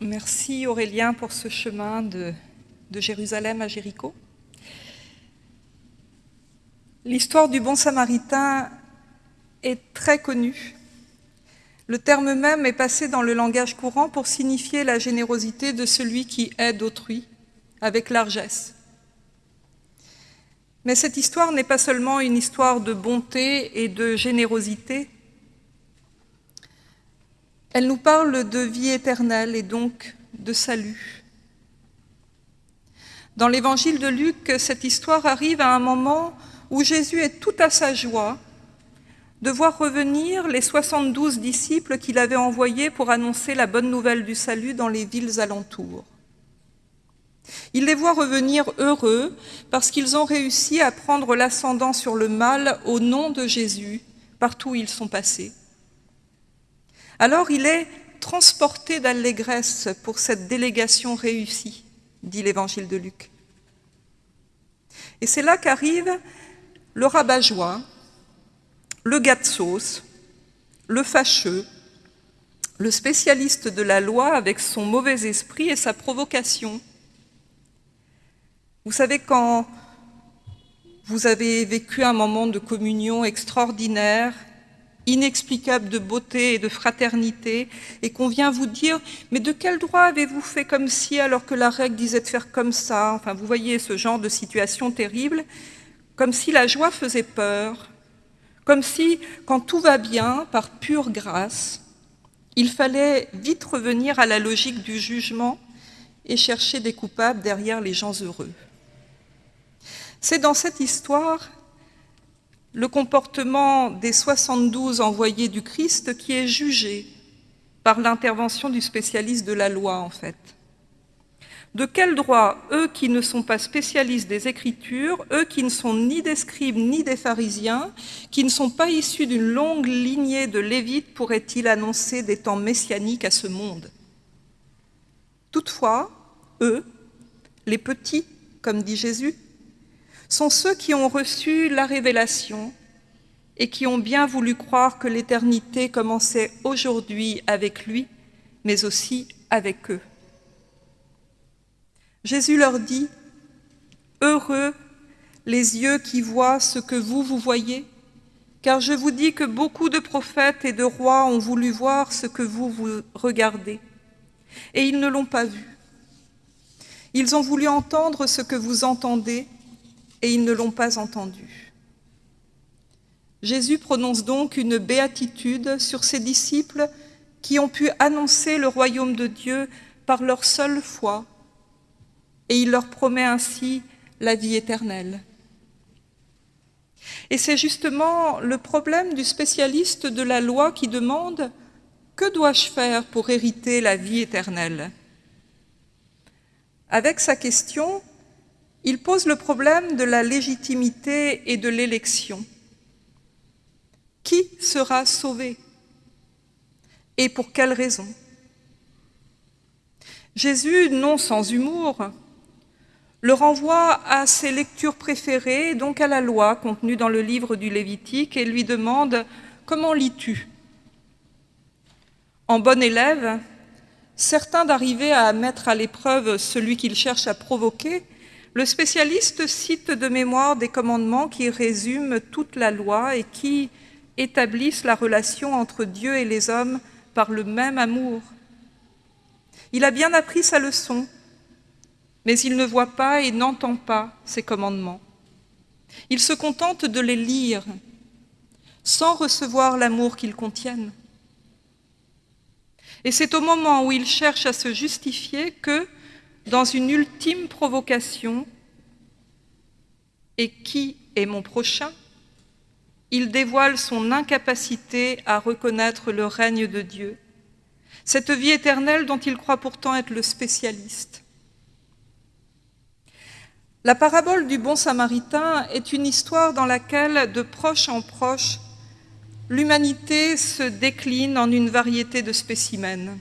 Merci Aurélien pour ce chemin de, Jérusalem à Jéricho. L'histoire du bon samaritain est très connue. Le terme même est passé dans le langage courant pour signifier la générosité de celui qui aide autrui avec largesse. Mais cette histoire n'est pas seulement une histoire de bonté et de générosité, elle nous parle de vie éternelle et donc de salut. Dans l'évangile de Luc, cette histoire arrive à un moment où Jésus est tout à sa joie de voir revenir les 72 disciples qu'il avait envoyés pour annoncer la bonne nouvelle du salut dans les villes alentours. Il les voit revenir heureux parce qu'ils ont réussi à prendre l'ascendant sur le mal au nom de Jésus partout où ils sont passés. Alors il est transporté d'allégresse pour cette délégation réussie, dit l'évangile de Luc. Et c'est là qu'arrive le rabat-joie, le gars le fâcheux, le spécialiste de la loi avec son mauvais esprit et sa provocation. Vous savez, quand vous avez vécu un moment de communion extraordinaire, inexplicable de beauté et de fraternité, et qu'on vient vous dire « mais de quel droit avez-vous fait comme si alors que la règle disait de faire comme ça ?» Enfin, vous voyez ce genre de situation terrible, comme si la joie faisait peur, comme si, quand tout va bien, par pure grâce, il fallait vite revenir à la logique du jugement et chercher des coupables derrière les gens heureux. C'est dans cette histoire le comportement des 72 envoyés du Christ qui est jugé par l'intervention du spécialiste de la loi, en fait. De quel droit, eux qui ne sont pas spécialistes des Écritures, eux qui ne sont ni des scribes ni des pharisiens, qui ne sont pas issus d'une longue lignée de Lévites, pourraient-ils annoncer des temps messianiques à ce monde? Toutefois, eux, les petits, comme dit Jésus, sont ceux qui ont reçu la révélation et qui ont bien voulu croire que l'éternité commençait aujourd'hui avec lui, mais aussi avec eux. Jésus leur dit, « Heureux les yeux qui voient ce que vous, vous voyez, car je vous dis que beaucoup de prophètes et de rois ont voulu voir ce que vous, vous regardez, et ils ne l'ont pas vu. Ils ont voulu entendre ce que vous entendez, et ils ne l'ont pas entendu. Jésus prononce donc une béatitude sur ses disciples qui ont pu annoncer le royaume de Dieu par leur seule foi, et il leur promet ainsi la vie éternelle. Et c'est justement le problème du spécialiste de la loi qui demande « Que dois-je faire pour hériter la vie éternelle ?» Avec sa question, il pose le problème de la légitimité et de l'élection. Qui sera sauvé Et pour quelle raison? Jésus, non sans humour, le renvoie à ses lectures préférées, donc à la loi contenue dans le livre du Lévitique, et lui demande « Comment lis-tu » En bon élève, certain d'arriver à mettre à l'épreuve celui qu'il cherche à provoquer, le spécialiste cite de mémoire des commandements qui résument toute la loi et qui établissent la relation entre Dieu et les hommes par le même amour. Il a bien appris sa leçon, mais il ne voit pas et n'entend pas ces commandements. Il se contente de les lire sans recevoir l'amour qu'ils contiennent. Et c'est au moment où il cherche à se justifier que, dans une ultime provocation, et qui est mon prochain Il dévoile son incapacité à reconnaître le règne de Dieu, cette vie éternelle dont il croit pourtant être le spécialiste. La parabole du bon samaritain est une histoire dans laquelle, de proche en proche, l'humanité se décline en une variété de spécimens.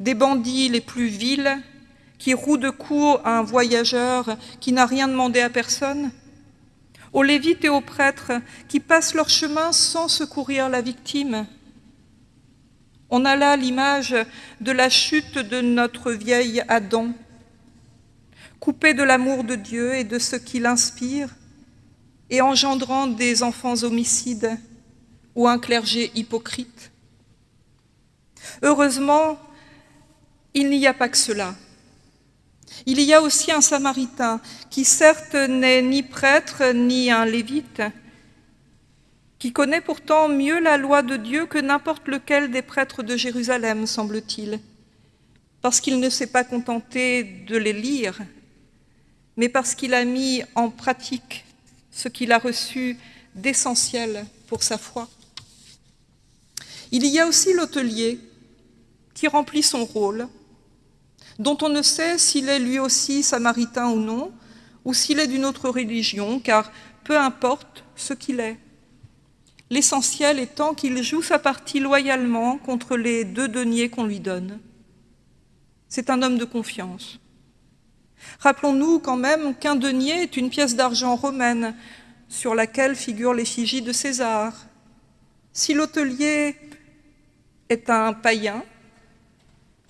Des bandits les plus vils qui roue de coups à un voyageur qui n'a rien demandé à personne, aux lévites et aux prêtres qui passent leur chemin sans secourir la victime, On a là l'image de la chute de notre vieil Adam, coupé de l'amour de Dieu et de ce qui l'inspire, et engendrant des enfants homicides ou un clergé hypocrite. Heureusement, il n'y a pas que cela. Il y a aussi un samaritain qui certes n'est ni prêtre ni un lévite, qui connaît pourtant mieux la loi de Dieu que n'importe lequel des prêtres de Jérusalem, semble-t-il, parce qu'il ne s'est pas contenté de les lire, mais parce qu'il a mis en pratique ce qu'il a reçu d'essentiel pour sa foi. Il y a aussi l'hôtelier qui remplit son rôle, dont on ne sait s'il est lui aussi samaritain ou non, ou s'il est d'une autre religion, car peu importe ce qu'il est. L'essentiel étant qu'il joue sa partie loyalement contre les deux deniers qu'on lui donne. C'est un homme de confiance. Rappelons-nous quand même qu'un denier est une pièce d'argent romaine sur laquelle figure l'effigie de César. Si l'hôtelier est un païen,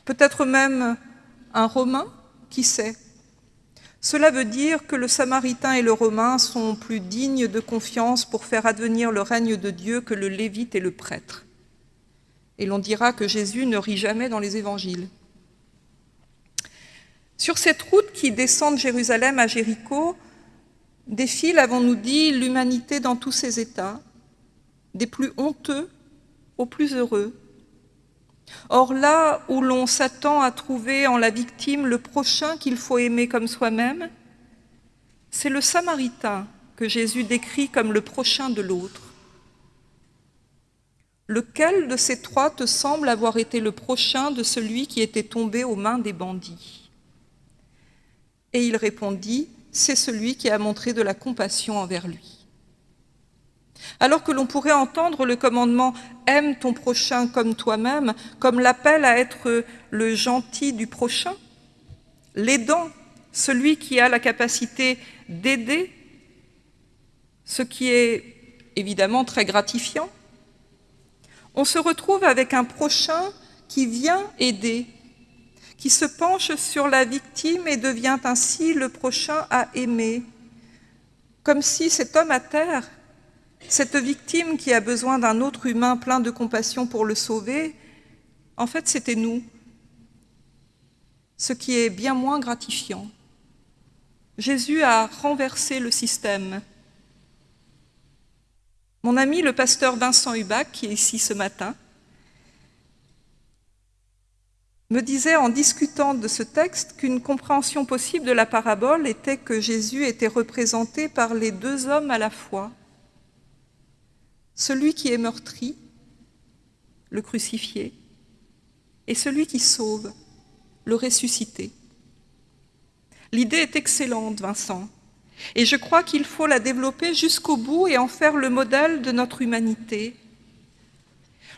peut-être même un Romain, qui sait Cela veut dire que le Samaritain et le Romain sont plus dignes de confiance pour faire advenir le règne de Dieu que le Lévite et le prêtre. Et l'on dira que Jésus ne rit jamais dans les évangiles. Sur cette route qui descend de Jérusalem à Jéricho, défile, avons-nous dit, l'humanité dans tous ses états, des plus honteux aux plus heureux, Or là où l'on s'attend à trouver en la victime le prochain qu'il faut aimer comme soi-même, c'est le Samaritain que Jésus décrit comme le prochain de l'autre. Lequel de ces trois te semble avoir été le prochain de celui qui était tombé aux mains des bandits? Et il répondit, c'est celui qui a montré de la compassion envers lui. Alors que l'on pourrait entendre le commandement « aime ton prochain comme toi-même » comme l'appel à être le gentil du prochain, l'aidant, celui qui a la capacité d'aider, ce qui est évidemment très gratifiant, on se retrouve avec un prochain qui vient aider, qui se penche sur la victime et devient ainsi le prochain à aimer, comme si cet homme à terre cette victime qui a besoin d'un autre humain plein de compassion pour le sauver, en fait, c'était nous. Ce qui est bien moins gratifiant. Jésus a renversé le système. Mon ami, le pasteur Vincent Hubac, qui est ici ce matin, me disait en discutant de ce texte qu'une compréhension possible de la parabole était que Jésus était représenté par les deux hommes à la fois celui qui est meurtri, le crucifié, et celui qui sauve, le ressuscité. L'idée est excellente, Vincent, et je crois qu'il faut la développer jusqu'au bout et en faire le modèle de notre humanité.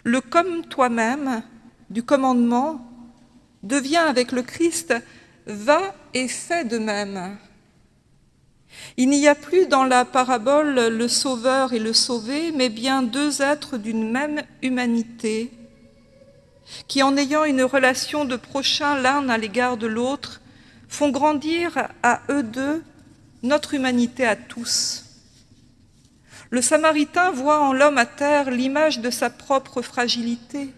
Le comme toi-même du commandement devient avec le Christ va et fait de même. Il n'y a plus dans la parabole le sauveur et le sauvé, mais bien deux êtres d'une même humanité, qui en ayant une relation de prochain l'un à l'égard de l'autre, font grandir à eux deux notre humanité à tous. Le Samaritain voit en l'homme à terre l'image de sa propre fragilité.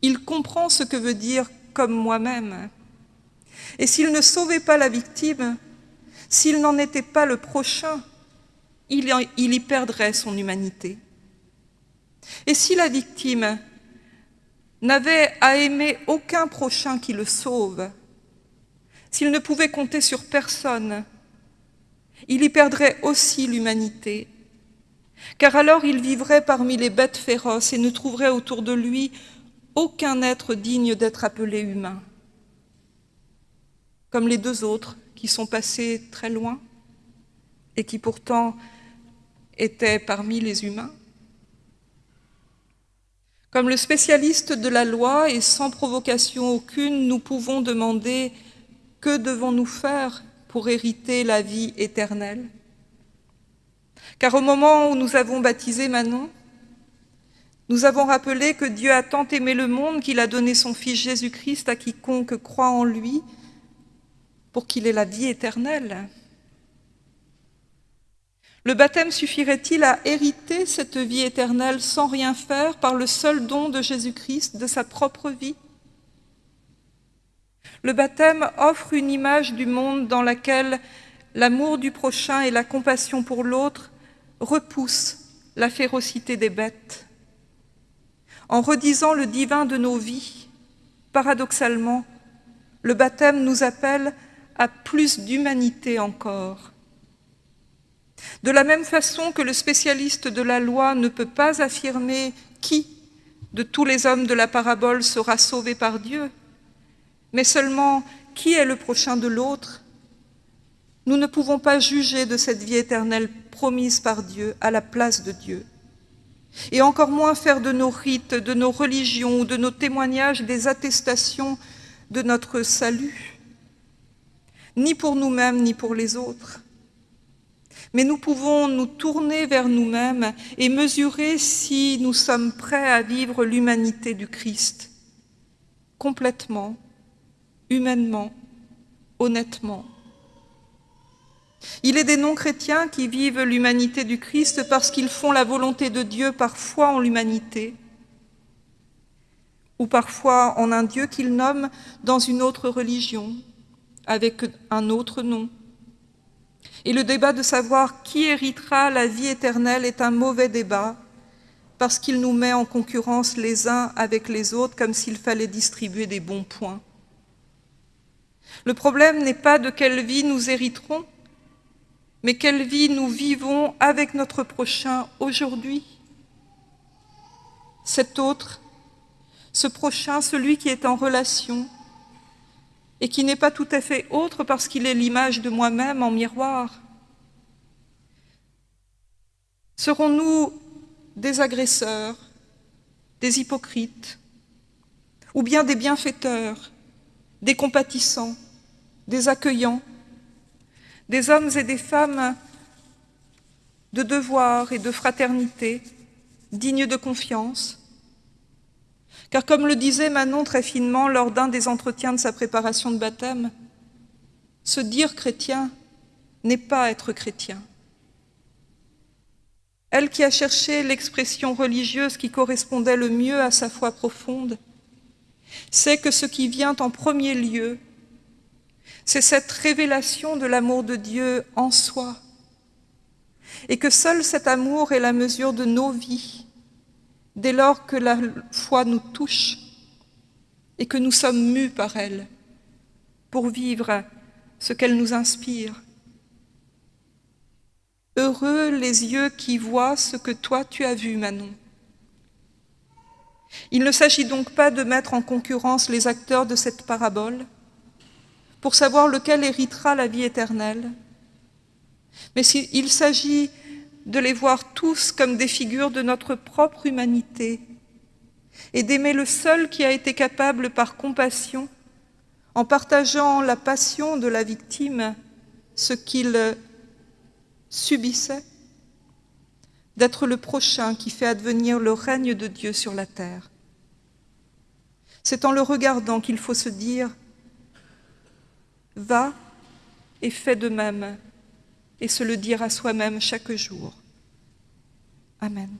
Il comprend ce que veut dire « comme moi-même ». Et s'il ne sauvait pas la victime, s'il n'en était pas le prochain, il y perdrait son humanité. Et si la victime n'avait à aimer aucun prochain qui le sauve, s'il ne pouvait compter sur personne, il y perdrait aussi l'humanité, car alors il vivrait parmi les bêtes féroces et ne trouverait autour de lui aucun être digne d'être appelé humain. Comme les deux autres, qui sont passés très loin et qui pourtant étaient parmi les humains. Comme le spécialiste de la loi et sans provocation aucune, nous pouvons demander que devons-nous faire pour hériter la vie éternelle? Car au moment où nous avons baptisé Manon, Nous avons rappelé que Dieu a tant aimé le monde qu'il a donné son Fils Jésus-Christ à quiconque croit en lui pour qu'il ait la vie éternelle. Le baptême suffirait-il à hériter cette vie éternelle sans rien faire par le seul don de Jésus-Christ, de sa propre vie? Le baptême offre une image du monde dans laquelle l'amour du prochain et la compassion pour l'autre repoussent la férocité des bêtes. En redisant le divin de nos vies, paradoxalement, le baptême nous appelle à plus d'humanité encore. De la même façon que le spécialiste de la loi ne peut pas affirmer qui de tous les hommes de la parabole sera sauvé par Dieu, mais seulement qui est le prochain de l'autre, nous ne pouvons pas juger de cette vie éternelle promise par Dieu à la place de Dieu et encore moins faire de nos rites, de nos religions ou de nos témoignages des attestations de notre salut, ni pour nous-mêmes, ni pour les autres. Mais nous pouvons nous tourner vers nous-mêmes et mesurer si nous sommes prêts à vivre l'humanité du Christ, complètement, humainement, honnêtement. Il est des non-chrétiens qui vivent l'humanité du Christ parce qu'ils font la volonté de Dieu parfois en l'humanité, ou parfois en un Dieu qu'ils nomment dans une autre religion, avec un autre nom. Et le débat de savoir qui héritera la vie éternelle est un mauvais débat, parce qu'il nous met en concurrence les uns avec les autres comme s'il fallait distribuer des bons points. Le problème n'est pas de quelle vie nous hériterons, mais quelle vie nous vivons avec notre prochain aujourd'hui. Cet autre, ce prochain, celui qui est en relation et qui n'est pas tout à fait autre parce qu'il est l'image de moi-même en miroir. Serons-nous des agresseurs, des hypocrites, ou bien des bienfaiteurs, des compatissants, des accueillants, des hommes et des femmes de devoir et de fraternité, dignes de confiance. Car comme le disait Manon très finement lors d'un des entretiens de sa préparation de baptême, se dire chrétien n'est pas être chrétien. Elle qui a cherché l'expression religieuse qui correspondait le mieux à sa foi profonde, sait que ce qui vient en premier lieu c'est cette révélation de l'amour de Dieu en soi. Et que seul cet amour est la mesure de nos vies, dès lors que la foi nous touche et que nous sommes mus par elle pour vivre ce qu'elle nous inspire. Heureux les yeux qui voient ce que toi tu as vu, Manon. Il ne s'agit donc pas de mettre en concurrence les acteurs de cette parabole, pour savoir lequel héritera la vie éternelle. Mais il s'agit de les voir tous comme des figures de notre propre humanité et d'aimer le seul qui a été capable par compassion, en partageant la passion de la victime, ce qu'il subissait, d'être le prochain qui fait advenir le règne de Dieu sur la terre. C'est en le regardant qu'il faut se dire Va et fais de même, et se le dire à soi-même chaque jour. Amen.